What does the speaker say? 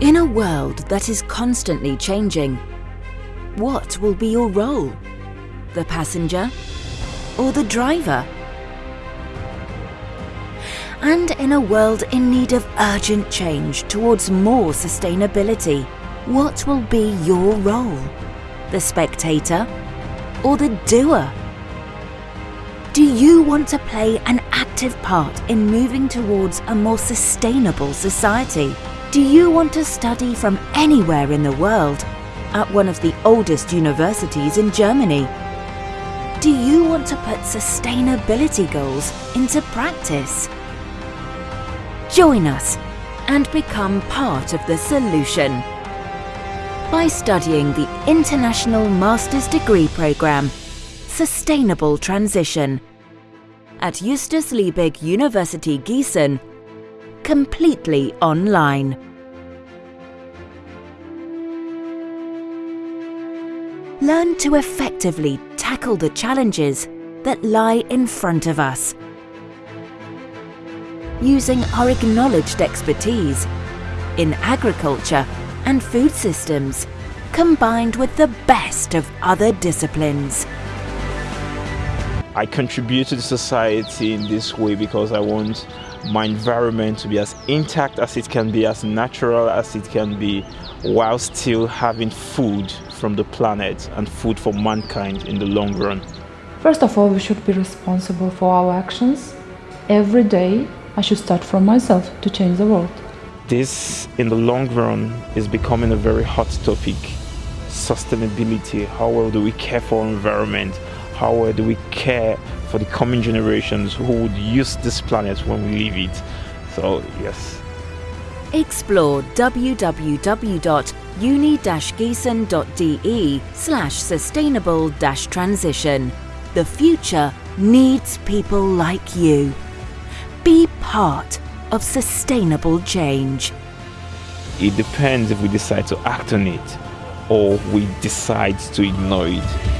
In a world that is constantly changing, what will be your role? The passenger or the driver? And in a world in need of urgent change towards more sustainability, what will be your role? The spectator or the doer? Do you want to play an active part in moving towards a more sustainable society? Do you want to study from anywhere in the world at one of the oldest universities in Germany? Do you want to put sustainability goals into practice? Join us and become part of the solution by studying the International Master's Degree Programme Sustainable Transition at Justus Liebig University Gießen completely online. Learn to effectively tackle the challenges that lie in front of us. Using our acknowledged expertise in agriculture and food systems, combined with the best of other disciplines. I contribute to society in this way because I want my environment to be as intact as it can be, as natural as it can be, while still having food from the planet and food for mankind in the long run. First of all, we should be responsible for our actions. Every day, I should start from myself to change the world. This, in the long run, is becoming a very hot topic. Sustainability, how well do we care for our environment? How well do we care for the coming generations who would use this planet when we leave it? So, yes. Explore www.uni-gießen.de slash sustainable-transition. The future needs people like you. Be part of sustainable change. It depends if we decide to act on it or we decide to ignore it.